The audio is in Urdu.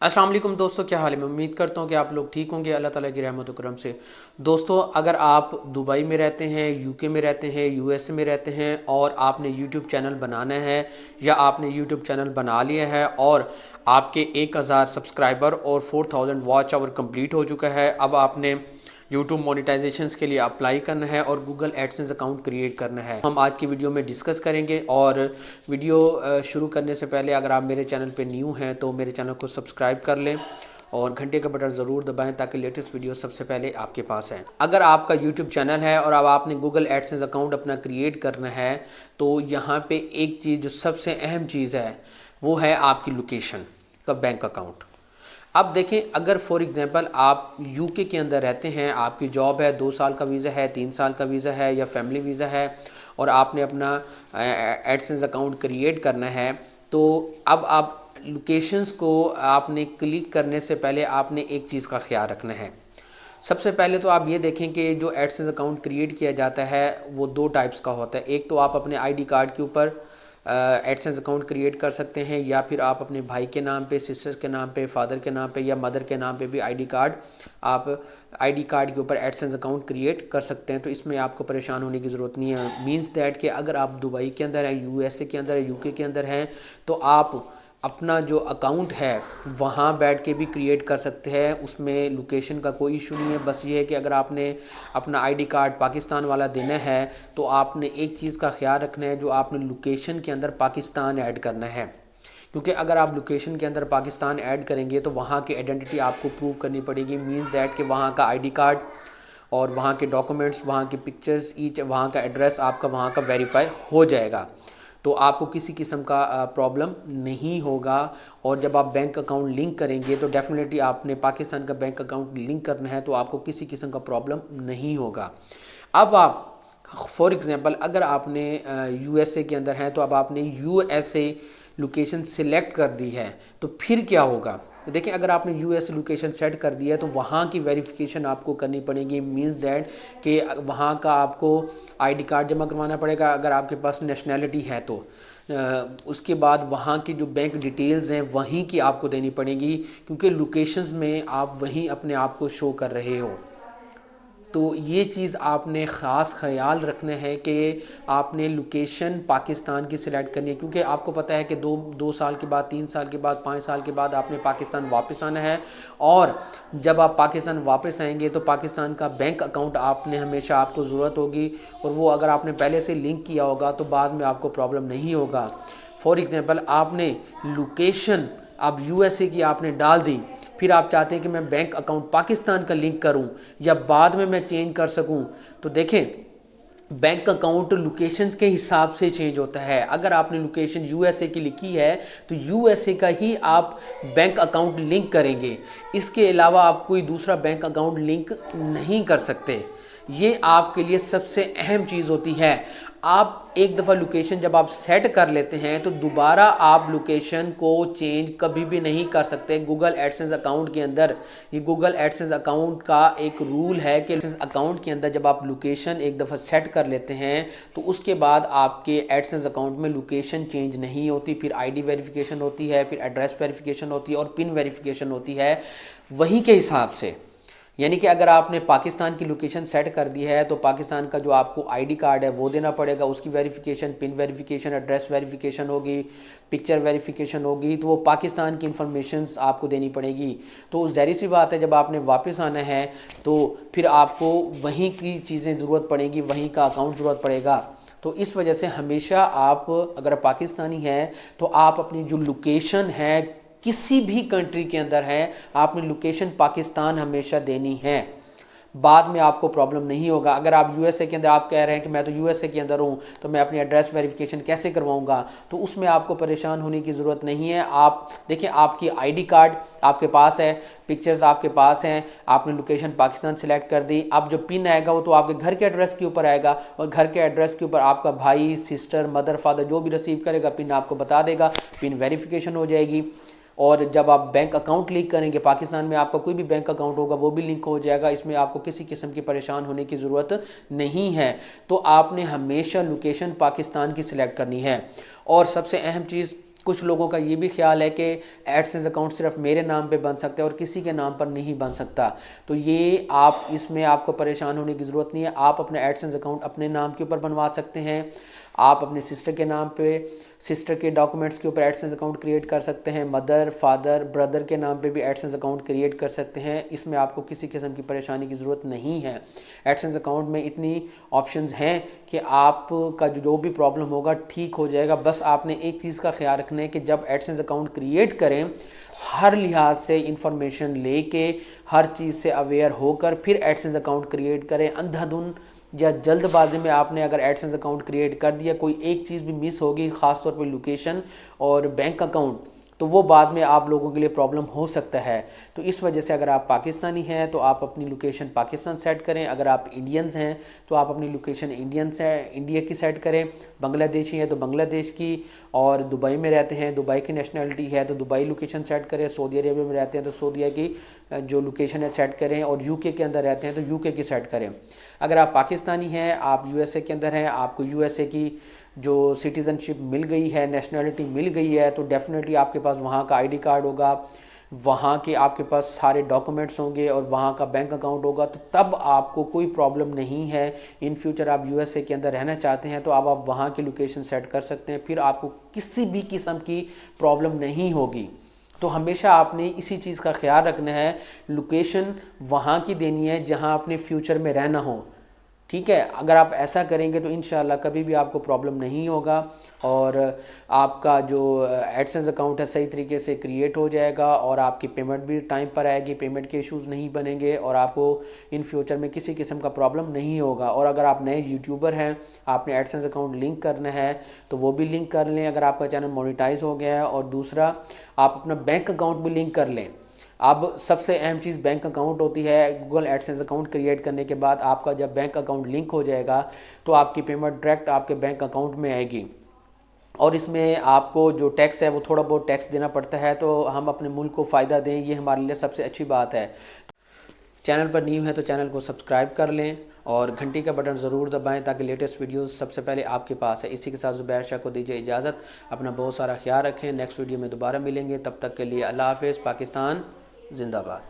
السلام علیکم دوستو، کیا حال ہے؟ میں امید کرتا ہوں کہ آپ لوگ ٹھیک ہوں گے۔ اللہ تعالیٰ کی رحمت و کرم سے۔ دوستو، اگر آپ دبئی میں رہتے ہیں، یو کے میں رہتے ہیں، یو ایس اے میں رہتے ہیں اور آپ نے یوٹیوب چینل بنانا ہے یا آپ نے یوٹیوب چینل بنا لیا ہے اور آپ کے ایک ہزار سبسکرائبر اور four thousand watch hour complete ہو چکا ہے، اب آپ نے یوٹیوب مونیٹائزیشنز کے لیے اپلائی کرنا ہے اور گوگل ایڈسنس اکاؤنٹ کریٹ کرنا ہے۔ ہم آج کی ویڈیو میں ڈسکس کریں گے اور ویڈیو شروع کرنے سے پہلے اگر آپ میرے چینل پہ نیو ہیں تو میرے چینل کو سبسکرائب کر لیں اور گھنٹے کا بٹن ضرور دبائیں تاکہ لیٹسٹ ویڈیو سب سے پہلے آپ کے پاس ہے اگر آپ کا یوٹیوب چینل ہے اور اب آپ نے گوگل ایڈسنس اکاؤنٹ اپنا کریٹ کرنا ہے تو یہاں پہ ایک چیز جو سب سے اہم چیز ہے وہ ہے آپ کی لوکیشن کا بینک اکاؤنٹ اب دیکھیں اگر فور ایگزامپل آپ یو کے کے اندر رہتے ہیں، آپ کی جاب ہے، دو سال کا ویزا ہے، تین سال کا ویزا ہے یا فیملی ویزا ہے اور آپ نے اپنا ایڈسنس اکاؤنٹ کریٹ کرنا ہے، تو اب آپ لوکیشنز کو آپ نے کلک کرنے سے پہلے آپ نے ایک چیز کا خیال رکھنا ہے۔ سب سے پہلے تو آپ یہ دیکھیں کہ جو ایڈسنس اکاؤنٹ کریٹ کیا جاتا ہے، وہ دو ٹائپس کا ہوتا ہے۔ ایک تو آپ اپنے آئی ڈی کارڈ کے اوپر ایڈسنس اکاؤنٹ کریٹ کر سکتے ہیں یا پھر آپ اپنے بھائی کے نام پہ، سسٹر کے نام پہ، فادر کے نام پہ یا مدر کے نام پہ بھی آئی ڈی کارڈ آپ آئی ڈی کارڈ کے اوپر ایڈسنس اکاؤنٹ کریٹ کر سکتے ہیں۔ تو اس میں آپ کو پریشان ہونے کی ضرورت نہیں ہے۔ مینس دیٹ کہ اگر آپ دبئی کے اندر ہیں، یو ایس اے کے اندر ہیں، یو کے کے اندر ہیں، تو آپ اپنا جو اکاؤنٹ ہے، وہاں بیٹھ کے بھی کریٹ کر سکتے ہیں۔ اس میں لوکیشن کا کوئی ایشو نہیں ہے۔ بس یہ ہے کہ اگر آپ نے اپنا آئی ڈی کارڈ پاکستان والا دینا ہے، تو آپ نے ایک چیز کا خیال رکھنا ہے جو آپ نے لوکیشن کے اندر پاکستان ایڈ کرنا ہے۔ کیونکہ اگر آپ لوکیشن کے اندر پاکستان ایڈ کریں گے، تو وہاں کی آئیڈینٹی آپ کو پروو کرنی پڑے گی۔ مینز دیٹ کہ وہاں کا آئی ڈی کارڈ اور وہاں کے ڈاکومنٹس وہاں کے پکچرز ایچ وہاں کا ایڈریس آپ کا وہاں کا ویریفائی ہو جائے گا۔ تو آپ کو کسی قسم کا پرابلم نہیں ہوگا اور جب آپ بینک اکاؤنٹ لنک کریں گے تو ڈیفینیٹلی آپ نے پاکستان کا بینک اکاؤنٹ لنک کرنا ہے تو آپ کو کسی قسم کا پرابلم نہیں ہوگا۔ اب آپ فار ایگزامپل اگر آپ نے یو ایس اے کے اندر ہیں تو اب آپ نے U S A location select کر دی ہے تو پھر کیا ہوگا؟ دیکھیں، اگر آپ نے یو ایس لوکیشن سیٹ کر دیا ہے تو وہاں کی ویریفیکیشن آپ کو کرنی پڑے گی۔ مینز دیٹ کہ وہاں کا آپ کو آئی ڈی کارڈ جمع کروانا پڑے گا اگر آپ کے پاس نیشنلٹی ہے تو۔ اس کے بعد وہاں کی جو بینک ڈیٹیلز ہیں، وہیں کی آپ کو دینی پڑے گی، کیونکہ لوکیشنز میں آپ وہیں اپنے آپ کو شو کر رہے ہو۔ تو یہ چیز آپ نے خاص خیال رکھنا ہے کہ آپ نے لوکیشن پاکستان کی سلیکٹ کرنی ہے، کیونکہ آپ کو پتہ ہے کہ دو دو سال کے بعد، تین سال کے بعد، پانچ سال کے بعد آپ نے پاکستان واپس آنا ہے۔ اور جب آپ پاکستان واپس آئیں گے تو پاکستان کا بینک اکاؤنٹ آپ نے ہمیشہ آپ کو ضرورت ہوگی۔ اور وہ اگر آپ نے پہلے سے لنک کیا ہوگا تو بعد میں آپ کو پرابلم نہیں ہوگا۔ فور ایگزامپل آپ نے لوکیشن اب یو ایس اے کی آپ نے ڈال دی۔ پھر آپ چاہتے ہیں کہ میں بینک اکاؤنٹ پاکستان کا لنک کروں یا بعد میں میں چینج کر سکوں، تو دیکھیں، بینک اکاؤنٹ لوکیشنز کے حساب سے چینج ہوتا ہے۔ اگر آپ نے لوکیشن یو ایس اے کی لکھی ہے، تو یو ایس اے کا ہی آپ بینک اکاؤنٹ لنک کریں گے۔ اس کے علاوہ آپ کوئی دوسرا بینک اکاؤنٹ لنک نہیں کر سکتے۔ یہ آپ کے لیے سب سے اہم چیز ہوتی ہے۔ آپ ایک دفعہ لوکیشن جب آپ سیٹ کر لیتے ہیں تو دوبارہ آپ لوکیشن کو چینج کبھی بھی نہیں کر سکتے۔ گوگل ایڈسنس اکاؤنٹ کے اندر، یہ گوگل ایڈسنس اکاؤنٹ کا ایک رول ہے کہ ایڈسنس اکاؤنٹ کے اندر جب آپ لوکیشن ایک دفعہ سیٹ کر لیتے ہیں تو اس کے بعد آپ کے ایڈسنس اکاؤنٹ میں لوکیشن چینج نہیں ہوتی۔ پھر آئی ڈی ویریفیکیشن ہوتی ہے، پھر ایڈریس ویریفیکیشن ہوتی ہے اور پن ویریفیکیشن ہوتی ہے۔ وہیں کے حساب سے یعنی کہ اگر آپ نے پاکستان کی لوکیشن سیٹ کر دی ہے تو پاکستان کا جو آپ کو آئی ڈی کارڈ ہے وہ دینا پڑے گا، اس کی verification pin verification address verification ہوگی پکچر ویریفیکیشن ہوگی، تو وہ پاکستان کی انفارمیشنز آپ کو دینی پڑے گی۔ تو ظاہری سی بات ہے، جب آپ نے واپس آنا ہے تو پھر آپ کو وہیں کی چیزیں ضرورت پڑیں گی، وہیں کا اکاؤنٹ ضرورت پڑے گا۔ تو اس وجہ سے ہمیشہ آپ اگر پاکستانی ہیں تو آپ اپنی جو لوکیشن ہے کسی بھی کنٹری کے اندر ہے، آپ نے لوکیشن پاکستان ہمیشہ دینی ہے۔ بعد میں آپ کو پرابلم نہیں ہوگا۔ اگر آپ یو ایس اے کے اندر آپ کہہ رہے ہیں کہ میں تو یو ایس اے کے اندر ہوں، تو میں اپنی ایڈریس ویریفیکیشن کیسے کرواؤں گا؟ تو اس میں آپ کو پریشان ہونے کی ضرورت نہیں ہے۔ آپ، دیکھیں، آپ کی آئی ڈی کارڈ آپ کے پاس ہے پکچرز آپ کے پاس ہیں، آپ نے لوکیشن پاکستان سلیکٹ کر دی۔ اب جو پن آئے گا وہ تو آپ کے گھر کے ایڈریس کے اوپر آئے گا اور گھر کے ایڈریس کے اوپر آپ کا بھائی سسٹر مدر فادر جو بھی ریسیو کرے گا پن آپ کو بتا دے گا۔ پن ویریفیکیشن ہو جائے گی۔ اور جب آپ بینک اکاؤنٹ لنک کریں گے، پاکستان میں آپ کا کوئی بھی بینک اکاؤنٹ ہوگا، وہ بھی لنک ہو جائے گا۔ اس میں آپ کو کسی قسم کی پریشان ہونے کی ضرورت نہیں ہے۔ تو آپ نے ہمیشہ لوکیشن پاکستان کی سلیکٹ کرنی ہے۔ اور سب سے اہم چیز، کچھ لوگوں کا یہ بھی خیال ہے کہ ایڈسنس اکاؤنٹ صرف میرے نام پہ بن سکتا ہے اور کسی کے نام پر نہیں بن سکتا۔ تو یہ آپ، اس میں آپ کو پریشان ہونے کی ضرورت نہیں ہے۔ آپ اپنے ایڈسنس اکاؤنٹ اپنے نام کے اوپر بنوا سکتے ہیں۔ آپ اپنے سسٹر کے نام پہ سسٹر کے ڈاکومنٹس کے اوپر ایڈسنس اکاؤنٹ کریٹ کر سکتے ہیں مدر فادر بردر کے نام پہ بھی ایڈسنس اکاؤنٹ کریٹ کر سکتے ہیں۔ اس میں آپ کو کسی قسم کی پریشانی کی ضرورت نہیں ہے۔ ایڈسنس اکاؤنٹ میں اتنی آپشنز ہیں کہ آپ کا جو بھی پرابلم ہوگا ٹھیک ہو جائے گا۔ بس آپ نے ایک چیز کا خیال رکھنا ہے کہ جب ایڈسنس اکاؤنٹ کریٹ کریں، ہر لحاظ سے انفارمیشن لے کے، ہر چیز سے اویئر ہو کر پھر ایڈسنس اکاؤنٹ کریٹ کریں۔ اندھا دن یا جلد بازی میں آپ نے اگر ایڈسنس اکاؤنٹ کریٹ کر دیا، کوئی ایک چیز بھی مس ہوگی، خاص طور پہ لوکیشن اور بینک اکاؤنٹ تو وہ بعد میں آپ لوگوں کے لیے پرابلم ہو سکتا ہے۔ تو اس وجہ سے اگر آپ پاکستانی ہیں تو آپ اپنی لوکیشن پاکستان سیٹ کریں۔ اگر آپ انڈینز ہیں تو آپ اپنی لوکیشن انڈین سے انڈیا کی سیٹ کریں۔ بنگلہ دیشی ہیں تو بنگلہ دیش کی۔ اور دبئی میں رہتے ہیں، دبئی کی نیشنلٹی ہے تو دبئی لوکیشن سیٹ کریں۔ سعودی عربیہ میں رہتے ہیں تو سعودیہ کی جو لوکیشن ہے سیٹ کریں۔ اور یو کے کے اندر رہتے ہیں تو یو کے کی سیٹ کریں۔ اگر آپ پاکستانی ہیں، آپ یو ایس اے کے اندر ہیں، آپ کو یو ایس اے کی جو سٹیزن شپ مل گئی ہے نیشنلٹی مل گئی ہے، تو ڈیفینیٹلی آپ کے پاس وہاں کا آئی ڈی کارڈ ہوگا۔ وہاں کے آپ کے پاس سارے ڈاکومنٹس ہوں گے اور وہاں کا بینک اکاؤنٹ ہوگا۔ تو تب آپ کو کوئی پرابلم نہیں ہے۔ ان فیوچر آپ یو ایس اے کے اندر رہنا چاہتے ہیں تو اب آپ وہاں کی لوکیشن سیٹ کر سکتے ہیں۔ پھر آپ کو کسی بھی قسم کی پرابلم نہیں ہوگی۔ تو ہمیشہ آپ نے اسی چیز کا خیال رکھنا ہے۔ لوکیشن وہاں کی دینی ہے جہاں اپنے فیوچر میں رہنا ہو۔ ٹھیک ہے، اگر آپ ایسا کریں گے تو انشاءاللہ کبھی بھی آپ کو پرابلم نہیں ہوگا اور آپ کا جو ایڈسنس اکاؤنٹ ہے صحیح طریقے سے کریٹ ہو جائے گا اور آپ کی پیمنٹ بھی ٹائم پر آئے گی پیمنٹ کے ایشوز نہیں بنیں گے اور آپ کو ان فیوچر میں کسی قسم کا پرابلم نہیں ہوگا۔ اور اگر آپ نئے یوٹیوبر ہیں، آپ نے ایڈسنس اکاؤنٹ لنک کرنا ہے، تو وہ بھی لنک کر لیں۔ اگر آپ کا چینل مونیٹائز ہو گیا ہے اور دوسرا، آپ اپنا بینک اکاؤنٹ بھی لنک کر لیں۔ اب سب سے اہم چیز بینک اکاؤنٹ ہوتی ہے گوگل ایڈسنس اکاؤنٹ کریٹ کرنے کے بعد آپ کا جب بینک اکاؤنٹ لنک ہو جائے گا تو آپ کی پیمنٹ ڈائریکٹ آپ کے بینک اکاؤنٹ میں آئے گی۔ اور اس میں آپ کو جو ٹیکس ہے وہ تھوڑا بہت ٹیکس دینا پڑتا ہے تو ہم اپنے ملک کو فائدہ دیں، یہ ہمارے لیے سب سے اچھی بات ہے۔ چینل پر نیو ہے تو چینل کو سبسکرائب کر لیں اور گھنٹی کا بٹن ضرور دبائیں تاکہ لیٹسٹ ویڈیوز سب سے پہلے آپ کے پاس ہے اسی کے ساتھ زبیر شاہ کو دیجیے اجازت، اپنا بہت سارا خیال رکھیں۔ نیکسٹ ویڈیو میں دوبارہ ملیں گے۔ تب تک کے لیے اللہ حافظ، پاکستان۔ 认得吧？